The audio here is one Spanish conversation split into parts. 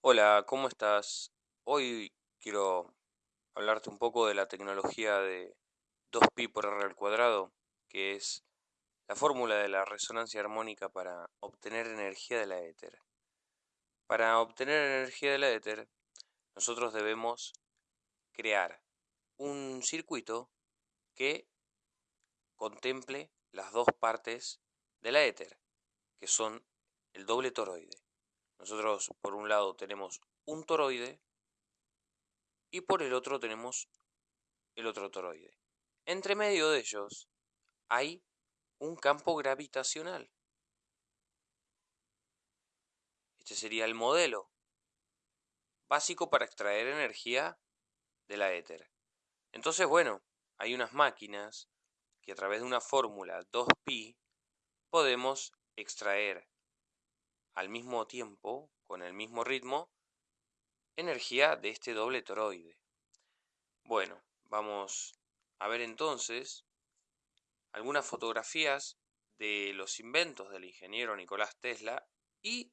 Hola, ¿cómo estás? Hoy quiero hablarte un poco de la tecnología de 2pi por r al cuadrado, que es la fórmula de la resonancia armónica para obtener energía de la éter. Para obtener energía de la éter, nosotros debemos crear un circuito que contemple las dos partes de la éter, que son el doble toroide. Nosotros por un lado tenemos un toroide y por el otro tenemos el otro toroide. Entre medio de ellos hay un campo gravitacional. Este sería el modelo básico para extraer energía de la éter. Entonces, bueno, hay unas máquinas que a través de una fórmula 2pi podemos extraer al mismo tiempo, con el mismo ritmo, energía de este doble toroide. Bueno, vamos a ver entonces algunas fotografías de los inventos del ingeniero Nicolás Tesla y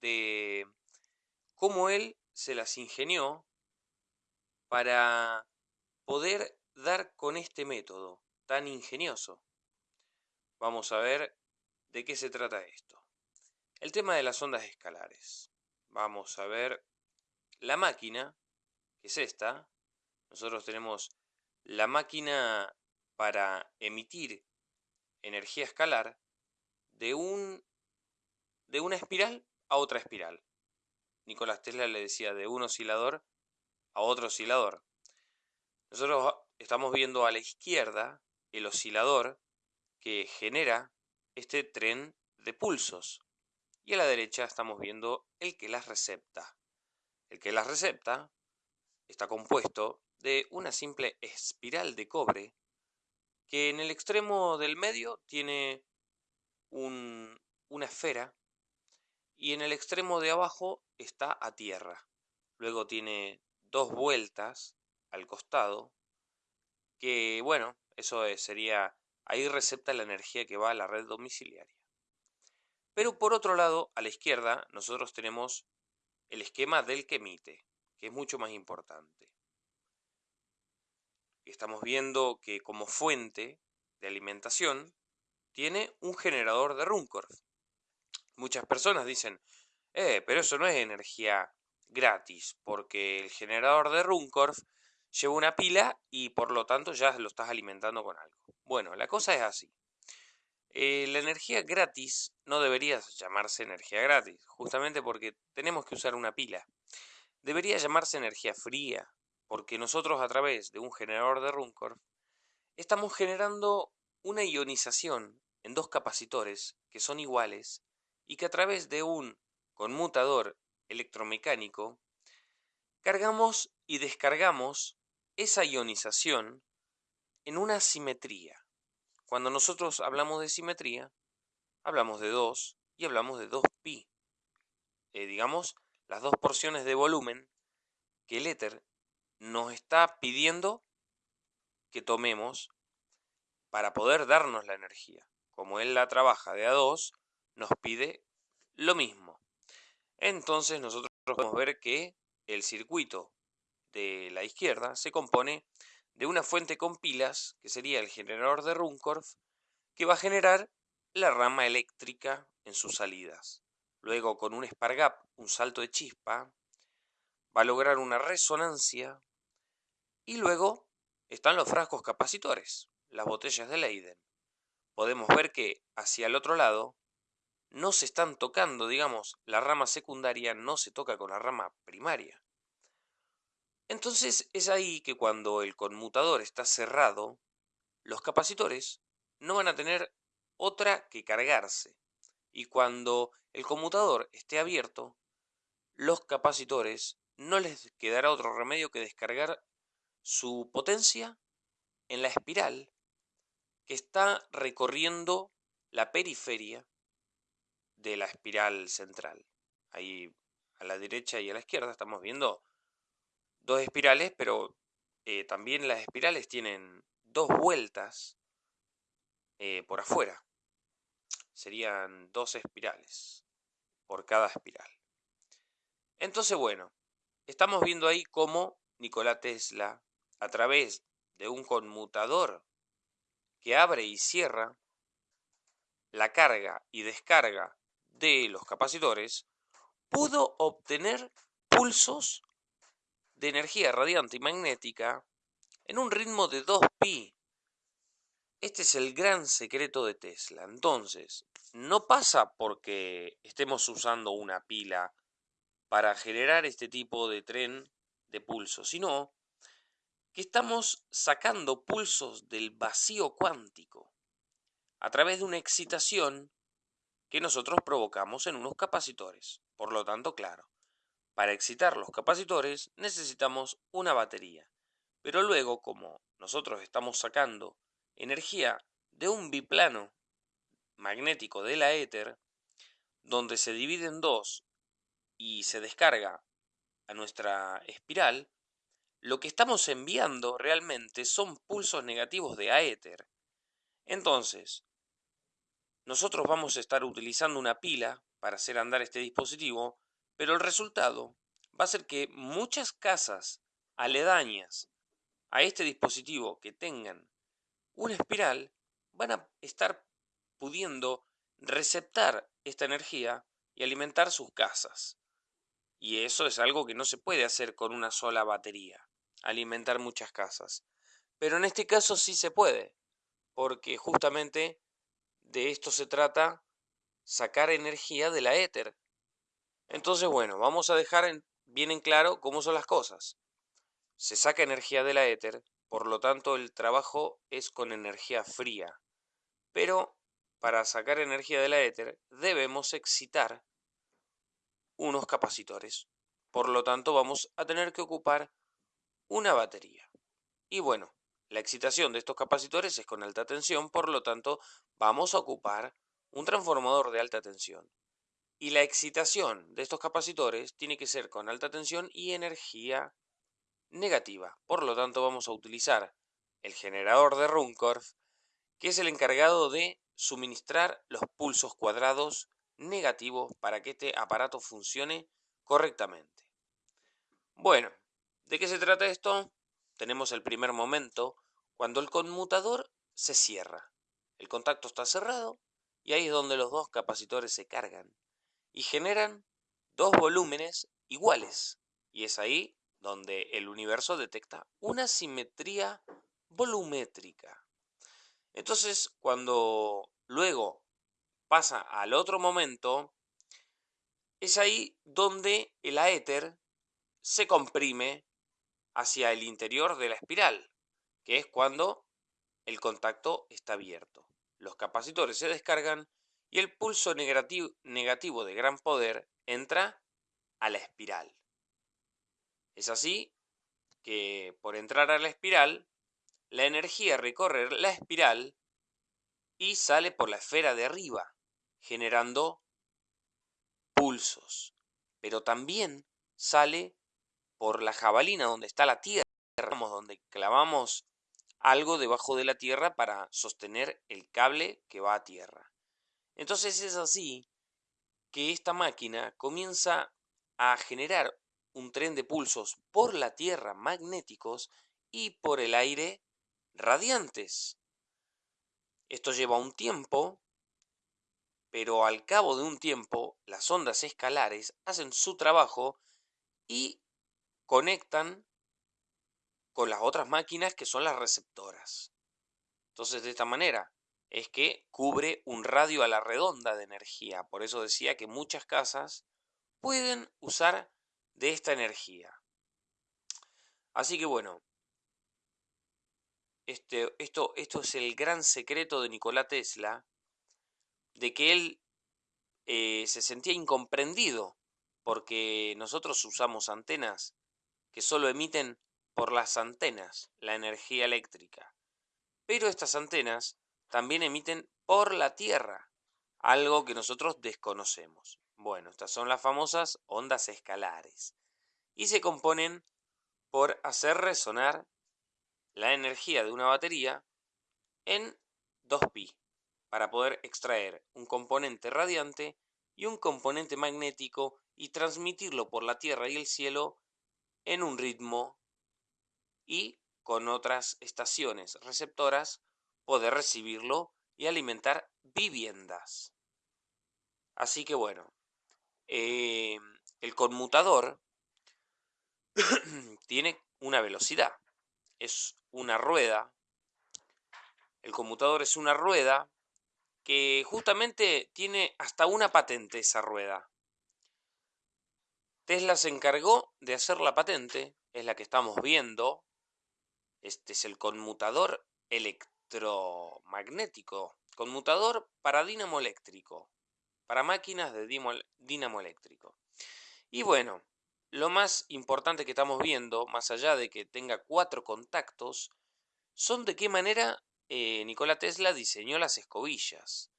de cómo él se las ingenió para poder dar con este método tan ingenioso. Vamos a ver de qué se trata esto. El tema de las ondas escalares. Vamos a ver la máquina, que es esta. Nosotros tenemos la máquina para emitir energía escalar de, un, de una espiral a otra espiral. Nicolás Tesla le decía de un oscilador a otro oscilador. Nosotros estamos viendo a la izquierda el oscilador que genera este tren de pulsos y a la derecha estamos viendo el que las recepta. El que las recepta está compuesto de una simple espiral de cobre que en el extremo del medio tiene una esfera y en el extremo de abajo está a tierra. Luego tiene dos vueltas al costado que, bueno, eso sería, ahí recepta la energía que va a la red domiciliaria. Pero por otro lado, a la izquierda, nosotros tenemos el esquema del que emite, que es mucho más importante. Estamos viendo que como fuente de alimentación tiene un generador de Runcorf. Muchas personas dicen, eh, pero eso no es energía gratis, porque el generador de Runcorf lleva una pila y por lo tanto ya lo estás alimentando con algo. Bueno, la cosa es así. Eh, la energía gratis no debería llamarse energía gratis, justamente porque tenemos que usar una pila. Debería llamarse energía fría, porque nosotros a través de un generador de Runcorf estamos generando una ionización en dos capacitores que son iguales y que a través de un conmutador electromecánico cargamos y descargamos esa ionización en una simetría. Cuando nosotros hablamos de simetría, hablamos de 2 y hablamos de 2pi. Eh, digamos, las dos porciones de volumen que el éter nos está pidiendo que tomemos para poder darnos la energía. Como él la trabaja de a 2, nos pide lo mismo. Entonces nosotros podemos ver que el circuito de la izquierda se compone de una fuente con pilas, que sería el generador de Runcorf, que va a generar la rama eléctrica en sus salidas. Luego, con un spark un salto de chispa, va a lograr una resonancia y luego están los frascos capacitores, las botellas de Leiden. Podemos ver que hacia el otro lado no se están tocando, digamos, la rama secundaria no se toca con la rama primaria. Entonces es ahí que cuando el conmutador está cerrado, los capacitores no van a tener otra que cargarse. Y cuando el conmutador esté abierto, los capacitores no les quedará otro remedio que descargar su potencia en la espiral que está recorriendo la periferia de la espiral central. Ahí a la derecha y a la izquierda estamos viendo dos espirales, pero eh, también las espirales tienen dos vueltas eh, por afuera. Serían dos espirales por cada espiral. Entonces, bueno, estamos viendo ahí cómo Nikola Tesla, a través de un conmutador que abre y cierra la carga y descarga de los capacitores, pudo obtener pulsos de energía radiante y magnética en un ritmo de 2pi. Este es el gran secreto de Tesla. Entonces, no pasa porque estemos usando una pila para generar este tipo de tren de pulsos, sino que estamos sacando pulsos del vacío cuántico a través de una excitación que nosotros provocamos en unos capacitores. Por lo tanto, claro, para excitar los capacitores necesitamos una batería. Pero luego, como nosotros estamos sacando energía de un biplano magnético de la éter, donde se divide en dos y se descarga a nuestra espiral, lo que estamos enviando realmente son pulsos negativos de aéter. Entonces, nosotros vamos a estar utilizando una pila para hacer andar este dispositivo, pero el resultado va a ser que muchas casas aledañas a este dispositivo que tengan una espiral van a estar pudiendo receptar esta energía y alimentar sus casas. Y eso es algo que no se puede hacer con una sola batería, alimentar muchas casas. Pero en este caso sí se puede, porque justamente de esto se trata, sacar energía de la éter. Entonces, bueno, vamos a dejar bien en claro cómo son las cosas. Se saca energía de la éter, por lo tanto el trabajo es con energía fría. Pero para sacar energía de la éter debemos excitar unos capacitores. Por lo tanto vamos a tener que ocupar una batería. Y bueno, la excitación de estos capacitores es con alta tensión, por lo tanto vamos a ocupar un transformador de alta tensión. Y la excitación de estos capacitores tiene que ser con alta tensión y energía negativa. Por lo tanto vamos a utilizar el generador de Runcorf, que es el encargado de suministrar los pulsos cuadrados negativos para que este aparato funcione correctamente. Bueno, ¿de qué se trata esto? Tenemos el primer momento cuando el conmutador se cierra. El contacto está cerrado y ahí es donde los dos capacitores se cargan y generan dos volúmenes iguales. Y es ahí donde el universo detecta una simetría volumétrica. Entonces, cuando luego pasa al otro momento, es ahí donde el aéter se comprime hacia el interior de la espiral, que es cuando el contacto está abierto. Los capacitores se descargan y el pulso negativo, de gran poder entra a la espiral. Es así que por entrar a la espiral, la energía recorre la espiral y sale por la esfera de arriba, generando pulsos. Pero también sale por la jabalina donde está la tierra, donde clavamos algo debajo de la tierra para sostener el cable que va a tierra. Entonces es así que esta máquina comienza a generar un tren de pulsos por la tierra magnéticos y por el aire radiantes. Esto lleva un tiempo, pero al cabo de un tiempo las ondas escalares hacen su trabajo y conectan con las otras máquinas que son las receptoras. Entonces, de esta manera es que cubre un radio a la redonda de energía. Por eso decía que muchas casas pueden usar de esta energía. Así que bueno, este, esto, esto es el gran secreto de Nikola Tesla, de que él eh, se sentía incomprendido porque nosotros usamos antenas que solo emiten por las antenas la energía eléctrica. Pero estas antenas también emiten por la Tierra, algo que nosotros desconocemos. Bueno, estas son las famosas ondas escalares y se componen por hacer resonar la energía de una batería en 2pi para poder extraer un componente radiante y un componente magnético y transmitirlo por la Tierra y el cielo en un ritmo y con otras estaciones receptoras poder recibirlo y alimentar viviendas. Así que bueno, eh, el conmutador tiene una velocidad, es una rueda. El conmutador es una rueda que justamente tiene hasta una patente esa rueda. Tesla se encargó de hacer la patente, es la que estamos viendo. Este es el conmutador electromagnético, conmutador para dínamo eléctrico, para máquinas de dínamo eléctrico. Y bueno, lo más importante que estamos viendo, más allá de que tenga cuatro contactos, son de qué manera eh, Nikola Tesla diseñó las escobillas,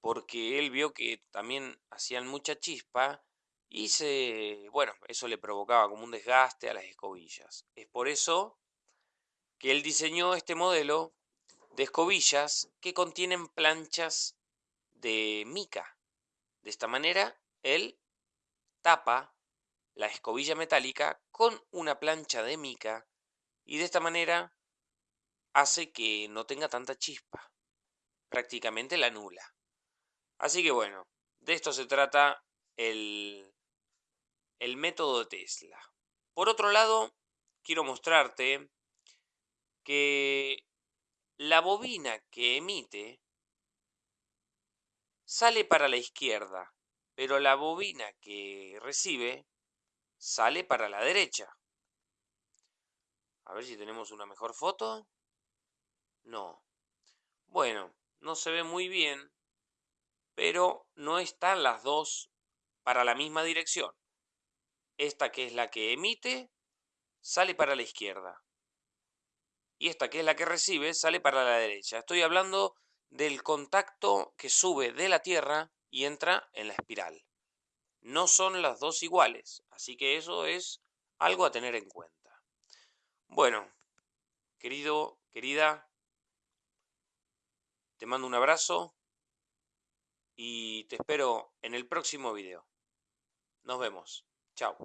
porque él vio que también hacían mucha chispa y se, bueno, eso le provocaba como un desgaste a las escobillas. Es por eso que él diseñó este modelo de escobillas que contienen planchas de mica. De esta manera, él tapa la escobilla metálica con una plancha de mica y de esta manera hace que no tenga tanta chispa, prácticamente la nula. Así que bueno, de esto se trata el el método de Tesla. Por otro lado, quiero mostrarte que la bobina que emite sale para la izquierda, pero la bobina que recibe sale para la derecha. A ver si tenemos una mejor foto. No. Bueno, no se ve muy bien, pero no están las dos para la misma dirección. Esta que es la que emite sale para la izquierda. Y esta que es la que recibe sale para la derecha. Estoy hablando del contacto que sube de la Tierra y entra en la espiral. No son las dos iguales, así que eso es algo a tener en cuenta. Bueno, querido, querida, te mando un abrazo y te espero en el próximo video. Nos vemos. Chao.